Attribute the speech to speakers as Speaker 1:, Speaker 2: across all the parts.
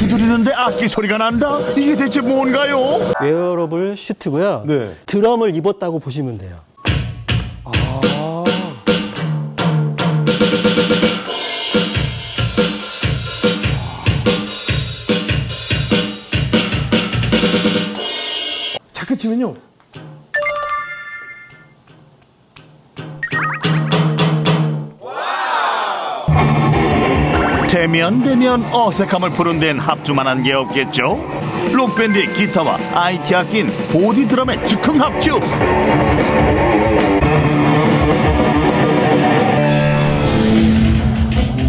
Speaker 1: 두드리는데 악기 소리가 난다? 이게 대체 뭔가요?
Speaker 2: wearable suit고요.
Speaker 3: 네.
Speaker 2: 드럼을 입었다고 보시면 돼요.
Speaker 3: 작게 치면요.
Speaker 1: 대면 대면 어색함을 푸는 데는 합주만한 게 없겠죠? 록밴드의 기타와 IT 악기인 보디 드럼의 즉흥 합주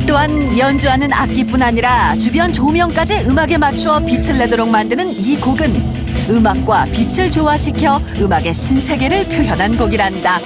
Speaker 4: 또한 연주하는 악기뿐 아니라 주변 조명까지 음악에 맞추어 빛을 내도록 만드는 이 곡은 음악과 빛을 조화시켜 음악의 신세계를 표현한 곡이란다.